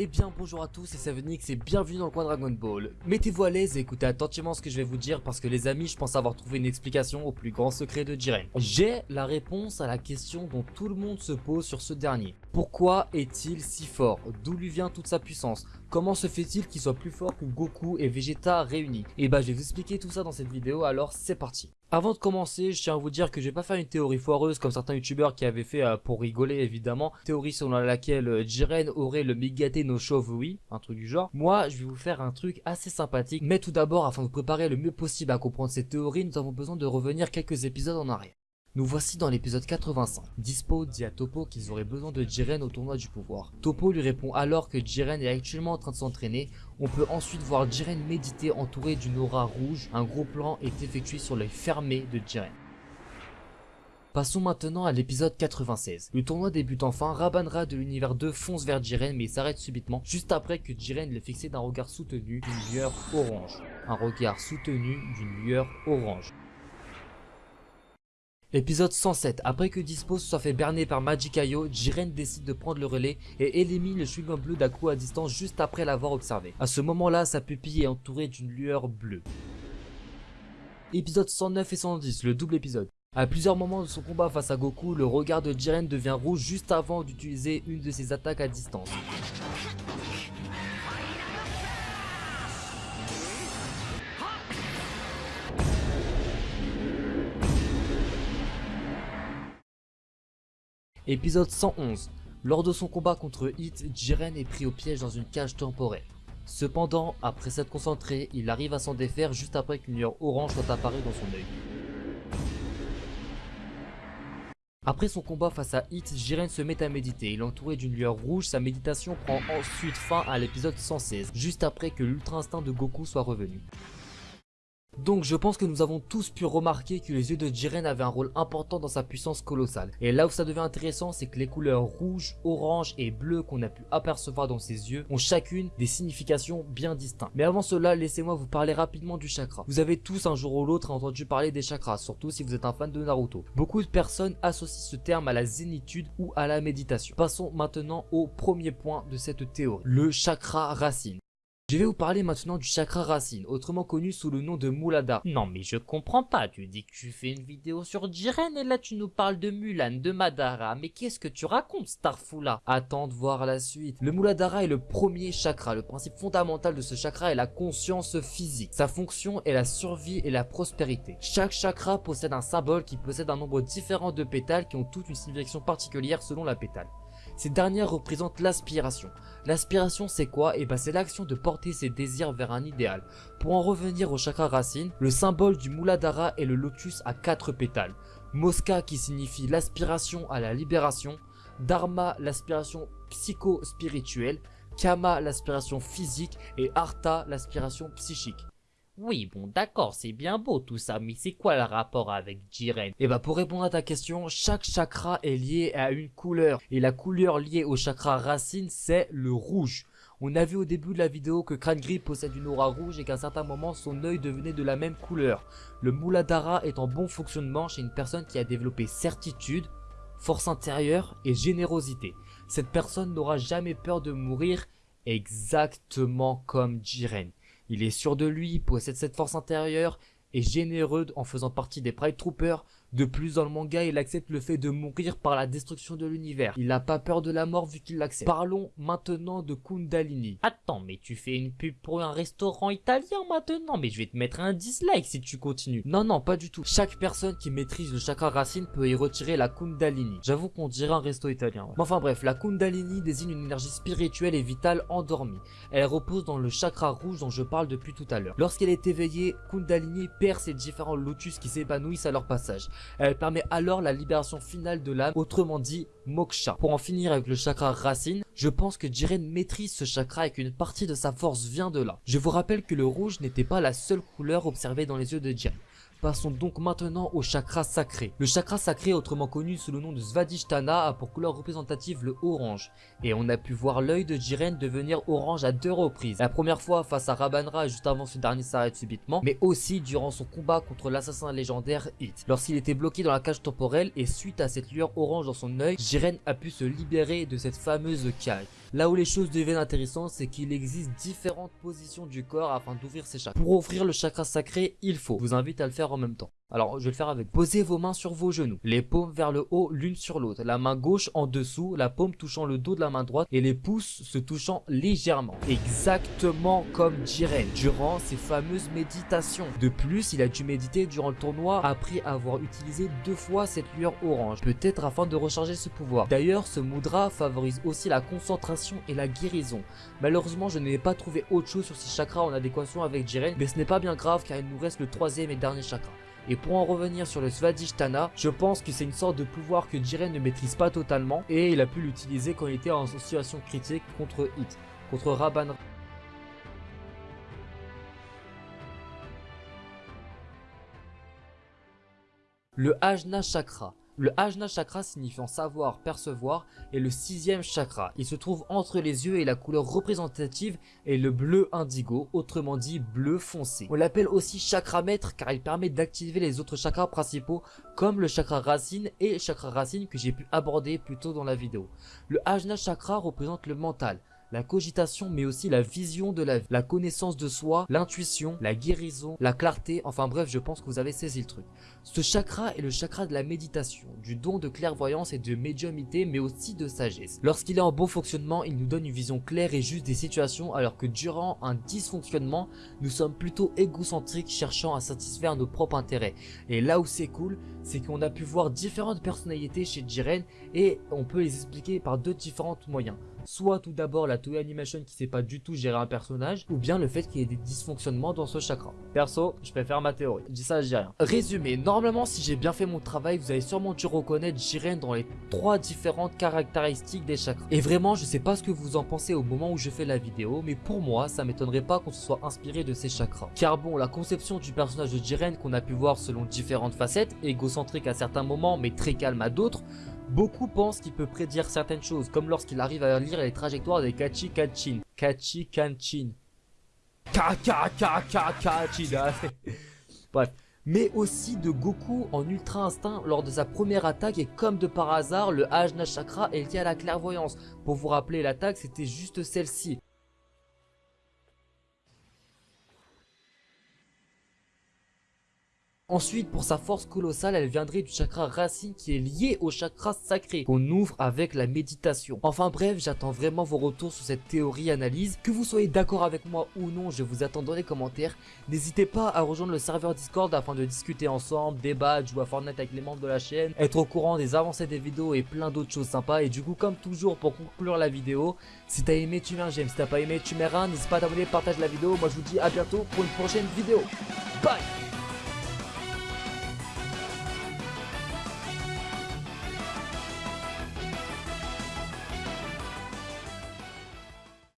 Eh bien bonjour à tous, c'est Sevenix et bienvenue dans le coin Dragon Ball. Mettez-vous à l'aise et écoutez attentivement ce que je vais vous dire parce que les amis, je pense avoir trouvé une explication au plus grand secret de Jiren. J'ai la réponse à la question dont tout le monde se pose sur ce dernier. Pourquoi est-il si fort? D'où lui vient toute sa puissance? Comment se fait-il qu'il soit plus fort que Goku et Vegeta réunis? Et bah je vais vous expliquer tout ça dans cette vidéo, alors c'est parti. Avant de commencer, je tiens à vous dire que je vais pas faire une théorie foireuse comme certains youtubeurs qui avaient fait euh, pour rigoler évidemment. Théorie selon laquelle euh, Jiren aurait le Megate no oui, un truc du genre. Moi, je vais vous faire un truc assez sympathique. Mais tout d'abord, afin de vous préparer le mieux possible à comprendre cette théorie, nous avons besoin de revenir quelques épisodes en arrière. Nous voici dans l'épisode 85. Dispo dit à Topo qu'ils auraient besoin de Jiren au tournoi du pouvoir. Topo lui répond alors que Jiren est actuellement en train de s'entraîner. On peut ensuite voir Jiren méditer entouré d'une aura rouge. Un gros plan est effectué sur l'œil fermé de Jiren. Passons maintenant à l'épisode 96. Le tournoi débute enfin, Rabanra de l'univers 2 fonce vers Jiren mais s'arrête subitement, juste après que Jiren l'ait fixé d'un regard soutenu d'une lueur orange. Un regard soutenu d'une lueur orange. Épisode 107. Après que Dispo soit fait berner par Magikayo, Jiren décide de prendre le relais et élimine le chewing bleu d'Aku à distance juste après l'avoir observé. À ce moment-là, sa pupille est entourée d'une lueur bleue. Épisode 109 et 110, le double épisode. À plusieurs moments de son combat face à Goku, le regard de Jiren devient rouge juste avant d'utiliser une de ses attaques à distance. Épisode 111. Lors de son combat contre Hit, Jiren est pris au piège dans une cage temporaire. Cependant, après s'être concentré, il arrive à s'en défaire juste après qu'une lueur orange soit apparue dans son œil. Après son combat face à Hit, Jiren se met à méditer. Il est entouré d'une lueur rouge, sa méditation prend ensuite fin à l'épisode 116, juste après que l'ultra instinct de Goku soit revenu. Donc je pense que nous avons tous pu remarquer que les yeux de Jiren avaient un rôle important dans sa puissance colossale. Et là où ça devient intéressant, c'est que les couleurs rouge, orange et bleu qu'on a pu apercevoir dans ses yeux ont chacune des significations bien distinctes. Mais avant cela, laissez-moi vous parler rapidement du chakra. Vous avez tous un jour ou l'autre entendu parler des chakras, surtout si vous êtes un fan de Naruto. Beaucoup de personnes associent ce terme à la zénitude ou à la méditation. Passons maintenant au premier point de cette théorie, le chakra racine. Je vais vous parler maintenant du chakra racine, autrement connu sous le nom de Mulada. Non mais je comprends pas, tu dis que tu fais une vidéo sur Jiren et là tu nous parles de Mulan, de Madara, mais qu'est-ce que tu racontes Starfula? Attends de voir la suite. Le Muladhara est le premier chakra, le principe fondamental de ce chakra est la conscience physique. Sa fonction est la survie et la prospérité. Chaque chakra possède un symbole qui possède un nombre différent de pétales qui ont toutes une signification particulière selon la pétale. Ces dernières représentent l'aspiration. L'aspiration c'est quoi? Eh ben c'est l'action de porter ses désirs vers un idéal. Pour en revenir au chakra racine, le symbole du Muladhara est le lotus à quatre pétales. Mosca qui signifie l'aspiration à la libération, Dharma l'aspiration psycho-spirituelle, Kama l'aspiration physique et Artha l'aspiration psychique. Oui, bon d'accord, c'est bien beau tout ça, mais c'est quoi le rapport avec Jiren? Eh bah pour répondre à ta question, chaque chakra est lié à une couleur, et la couleur liée au chakra racine, c'est le rouge. On a vu au début de la vidéo que Crane possède une aura rouge et qu'à un certain moment son œil devenait de la même couleur. Le Muladhara est en bon fonctionnement chez une personne qui a développé certitude, force intérieure et générosité. Cette personne n'aura jamais peur de mourir exactement comme Jiren. Il est sûr de lui, possède cette force intérieure, est généreux en faisant partie des Pride Troopers, de plus dans le manga, il accepte le fait de mourir par la destruction de l'univers. Il n'a pas peur de la mort vu qu'il l'accepte. Parlons maintenant de Kundalini. Attends, mais tu fais une pub pour un restaurant italien maintenant, mais je vais te mettre un dislike si tu continues. Non, non, pas du tout. Chaque personne qui maîtrise le chakra racine peut y retirer la Kundalini. J'avoue qu'on dirait un resto italien. Mais enfin bref, la Kundalini désigne une énergie spirituelle et vitale endormie. Elle repose dans le chakra rouge dont je parle depuis tout à l'heure. Lorsqu'elle est éveillée, Kundalini perd ses différents lotus qui s'épanouissent à leur passage. Elle permet alors la libération finale de l'âme, autrement dit moksha. Pour en finir avec le chakra racine, je pense que Jiren maîtrise ce chakra et qu'une partie de sa force vient de là. Je vous rappelle que le rouge n'était pas la seule couleur observée dans les yeux de Jiren. Passons donc maintenant au chakra sacré. Le chakra sacré, autrement connu sous le nom de Svadhisthana, a pour couleur représentative le orange. Et on a pu voir l'œil de Jiren devenir orange à deux reprises. La première fois face à Rabanra juste avant ce dernier s'arrête subitement, mais aussi durant son combat contre l'assassin légendaire Hit. Lorsqu'il était bloqué dans la cage temporelle et suite à cette lueur orange dans son œil, Jiren a pu se libérer de cette fameuse cage. Là où les choses deviennent intéressantes, c'est qu'il existe différentes positions du corps afin d'ouvrir ces chakras. Pour ouvrir le chakra sacré, il faut. Je vous invite à le faire en même temps. Alors, je vais le faire avec. Posez vos mains sur vos genoux, les paumes vers le haut l'une sur l'autre, la main gauche en dessous, la paume touchant le dos de la main droite et les pouces se touchant légèrement. Exactement comme Jiren durant ses fameuses méditations. De plus, il a dû méditer durant le tournoi après avoir utilisé deux fois cette lueur orange, peut-être afin de recharger ce pouvoir. D'ailleurs, ce mudra favorise aussi la concentration et la guérison. Malheureusement, je n'ai pas trouvé autre chose sur ces chakras en adéquation avec Jiren, mais ce n'est pas bien grave car il nous reste le troisième et dernier chakra. Et pour en revenir sur le Svadhisthana, je pense que c'est une sorte de pouvoir que Jiren ne maîtrise pas totalement et il a pu l'utiliser quand il était en situation critique contre Hit, contre Raban. Le Ajna Chakra. Le Ajna Chakra signifiant savoir, percevoir est le sixième chakra. Il se trouve entre les yeux et la couleur représentative est le bleu indigo, autrement dit bleu foncé. On l'appelle aussi chakra maître car il permet d'activer les autres chakras principaux comme le chakra racine et chakra racine que j'ai pu aborder plus tôt dans la vidéo. Le Ajna Chakra représente le mental, la cogitation mais aussi la vision de la vie, la connaissance de soi, l'intuition, la guérison, la clarté, enfin bref je pense que vous avez saisi le truc. Ce chakra est le chakra de la méditation, du don de clairvoyance et de médiumité mais aussi de sagesse. Lorsqu'il est en bon fonctionnement, il nous donne une vision claire et juste des situations alors que durant un dysfonctionnement, nous sommes plutôt égocentriques cherchant à satisfaire nos propres intérêts. Et là où c'est cool, c'est qu'on a pu voir différentes personnalités chez Jiren et on peut les expliquer par deux différents moyens soit tout d'abord la Animation qui sait pas du tout gérer un personnage, ou bien le fait qu'il y ait des dysfonctionnements dans ce chakra. Perso, je préfère ma théorie. Je dis ça, je dis rien. Résumé, normalement si j'ai bien fait mon travail, vous avez sûrement dû reconnaître Jiren dans les trois différentes caractéristiques des chakras. Et vraiment, je sais pas ce que vous en pensez au moment où je fais la vidéo, mais pour moi, ça m'étonnerait pas qu'on se soit inspiré de ces chakras. Car bon, la conception du personnage de Jiren qu'on a pu voir selon différentes facettes, égocentrique à certains moments, mais très calme à d'autres, Beaucoup pensent qu'il peut prédire certaines choses, comme lorsqu'il arrive à lire les trajectoires des Kachi Kachin. Kachi Kanchin. Kaka Kachin. Bref. Mais aussi de Goku en Ultra Instinct lors de sa première attaque et comme de par hasard, le Ajna Chakra est lié à la clairvoyance. Pour vous rappeler l'attaque, c'était juste celle-ci. Ensuite, pour sa force colossale, elle viendrait du chakra racine qui est lié au chakra sacré qu'on ouvre avec la méditation. Enfin bref, j'attends vraiment vos retours sur cette théorie analyse. Que vous soyez d'accord avec moi ou non, je vous attends dans les commentaires. N'hésitez pas à rejoindre le serveur Discord afin de discuter ensemble, débattre, jouer à Fortnite avec les membres de la chaîne, être au courant des avancées des vidéos et plein d'autres choses sympas. Et du coup, comme toujours, pour conclure la vidéo, si t'as aimé, tu mets un j'aime. Si t'as pas aimé, tu mets un. N'hésite pas à t'abonner, partage la vidéo. Moi, je vous dis à bientôt pour une prochaine vidéo.